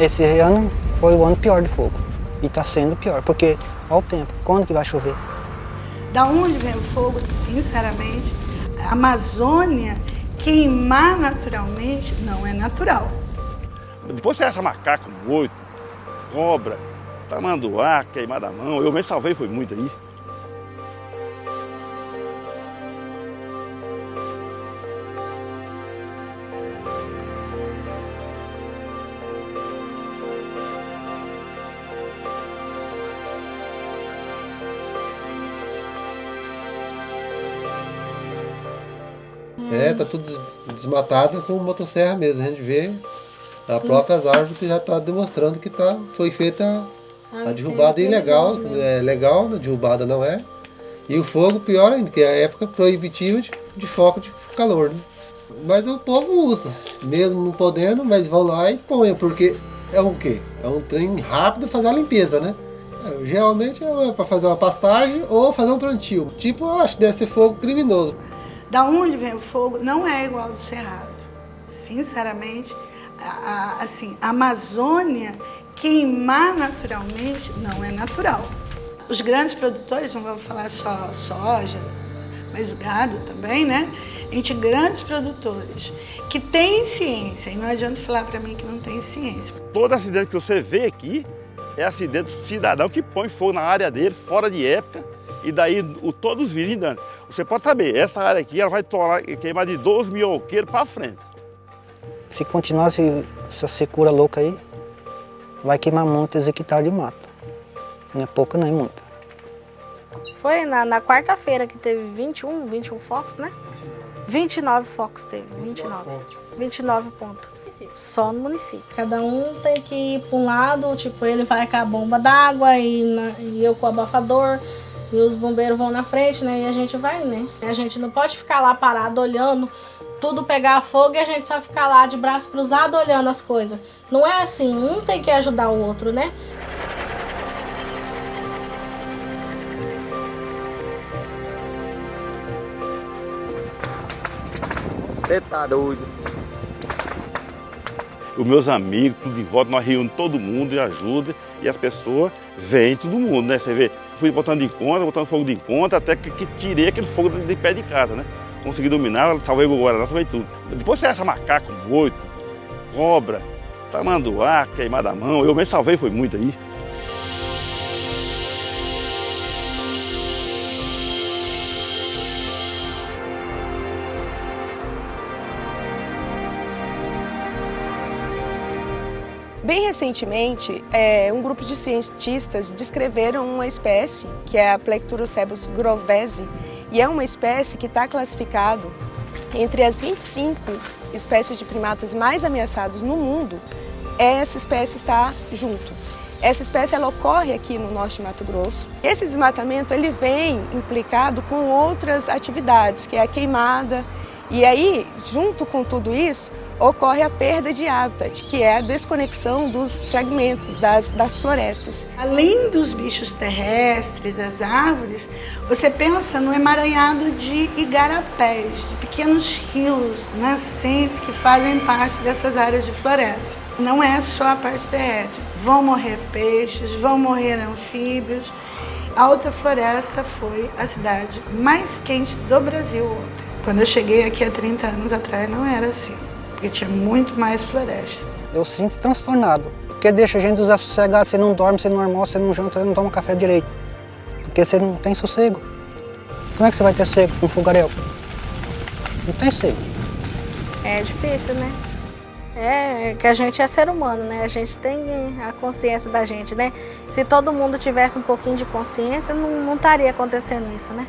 Esse ano foi o ano pior de fogo. E está sendo pior, porque olha o tempo, quando que vai chover? Da onde vem o fogo, sinceramente, a Amazônia queimar naturalmente não é natural. Depois você acha macaco, moito, cobra, tamanduá, queimada a mão. Eu mesmo salvei, foi muito aí. É, tá tudo desmatado com motosserra mesmo. A gente vê a próprias árvores que já está demonstrando que tá, foi feita a derrubada ilegal. É legal, a derrubada não é. E o fogo, pior ainda, que é a época proibitiva de, de foco de calor. Né? Mas o povo usa, mesmo não podendo, mas vão lá e põem, porque é o quê? É um trem rápido fazer a limpeza, né? É, geralmente é para fazer uma pastagem ou fazer um plantio. Tipo, eu acho que deve ser fogo criminoso. Da onde vem o fogo não é igual ao do Cerrado. Sinceramente, a, a, assim, a Amazônia queimar naturalmente não é natural. Os grandes produtores, não vamos falar só soja, mas gado também, né? Entre grandes produtores que têm ciência, e não adianta falar para mim que não tem ciência. Todo acidente que você vê aqui é acidente do cidadão que põe fogo na área dele, fora de época, e daí o, todos os dando. Você pode saber, essa área aqui ela vai torar, queimar de 12 mil alqueiros para frente. Se continuar essa secura louca aí, vai queimar muitos hectares de mata. Não é pouco nem muito. Foi na, na quarta-feira que teve 21, 21 focos, né? 29 focos teve, 29. 29 pontos. Só no município. Cada um tem que ir para um lado, tipo, ele vai com a bomba d'água e, e eu com o abafador. E os bombeiros vão na frente, né? E a gente vai, né? A gente não pode ficar lá parado olhando tudo pegar fogo e a gente só ficar lá de braço cruzado olhando as coisas. Não é assim, um tem que ajudar o outro, né? Você tá doido. Os meus amigos, tudo em volta, nós reunimos todo mundo e ajuda. E as pessoas vêm, todo mundo, né? Você vê, fui botando de conta, botando fogo de conta, até que, que tirei aquele fogo de, de pé de casa, né? Consegui dominar, salvei o Guaraná, salvei tudo. Depois você acha macaco, boito, cobra, tamanduá, queimada a mão, eu mesmo salvei, foi muito aí. Bem recentemente, é, um grupo de cientistas descreveram uma espécie, que é a Plecturocebus grovesi, e é uma espécie que está classificado entre as 25 espécies de primatas mais ameaçadas no mundo, essa espécie está junto. Essa espécie ela ocorre aqui no norte de Mato Grosso. Esse desmatamento ele vem implicado com outras atividades, que é a queimada, e aí, junto com tudo isso, ocorre a perda de hábitat, que é a desconexão dos fragmentos das, das florestas. Além dos bichos terrestres, das árvores, você pensa no emaranhado de igarapés, de pequenos rios nascentes que fazem parte dessas áreas de floresta. Não é só a parte terrestre. Vão morrer peixes, vão morrer anfíbios. A Alta Floresta foi a cidade mais quente do Brasil ontem. Quando eu cheguei aqui há 30 anos atrás, não era assim porque tinha muito mais floresta. Eu sinto transtornado, porque deixa a gente desassossegado, você não dorme, você não almoça, você não janta, você não toma café direito, porque você não tem sossego. Como é que você vai ter sossego com um fogaréu? Não tem sossego. É difícil, né? É que a gente é ser humano, né? A gente tem a consciência da gente, né? Se todo mundo tivesse um pouquinho de consciência, não, não estaria acontecendo isso, né?